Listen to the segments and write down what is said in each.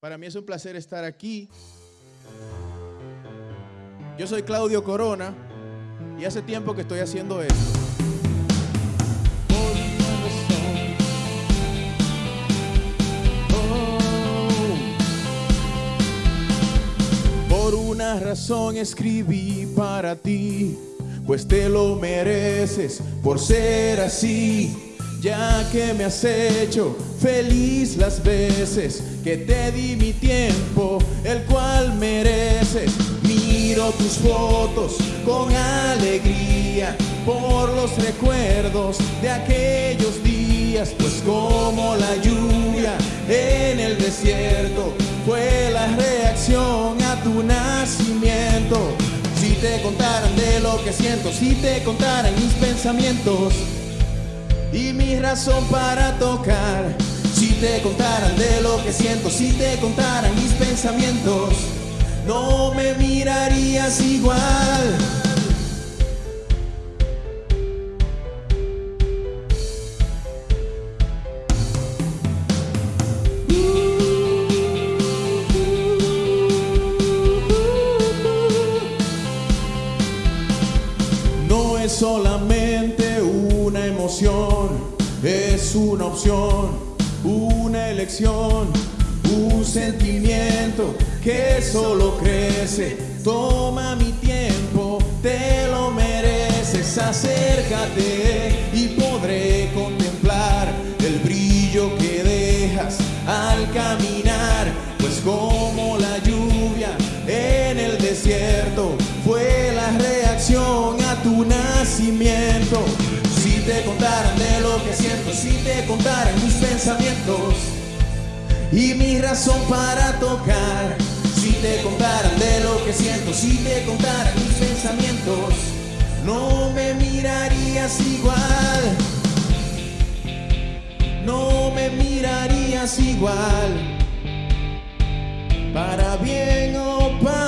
Para mí es un placer estar aquí. Yo soy Claudio Corona y hace tiempo que estoy haciendo esto. Por una razón escribí para ti, pues te lo mereces por ser así ya que me has hecho feliz las veces que te di mi tiempo, el cual mereces. Miro tus fotos con alegría por los recuerdos de aquellos días, pues como la lluvia en el desierto fue la reacción a tu nacimiento. Si te contaran de lo que siento, si te contaran mis pensamientos, y mi razón para tocar. Si te contaran de lo que siento, si te contaran mis pensamientos, no me mirarías igual. No es solamente una emoción, es una opción, una elección, un sentimiento que solo crece. Toma mi tiempo, te lo mereces, acércate y podré contemplar el brillo que dejas al caminar, pues como la lluvia en el desierto si te contaran mis pensamientos y mi razón para tocar, si te contaran de lo que siento, si te contaran mis pensamientos, no me mirarías igual. No me mirarías igual, para bien o para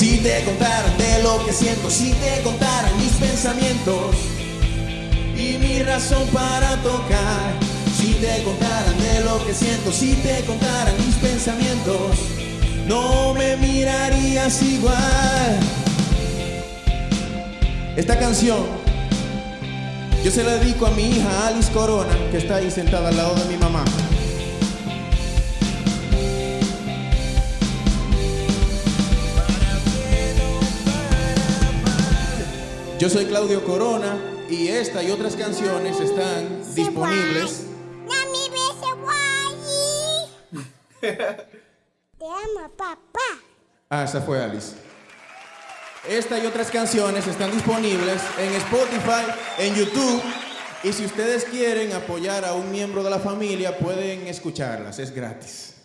Si te contaran de lo que siento, si te contaran mis pensamientos y mi razón para tocar, si te contaran de lo que siento, si te contaran mis pensamientos, no me mirarías igual. Esta canción yo se la dedico a mi hija Alice Corona, que está ahí sentada al lado de mi mamá. Yo soy Claudio Corona y esta y otras canciones están disponibles. Te amo, papá. Ah, esa fue Alice. Esta y otras canciones están disponibles en Spotify, en YouTube. Y si ustedes quieren apoyar a un miembro de la familia, pueden escucharlas. Es gratis.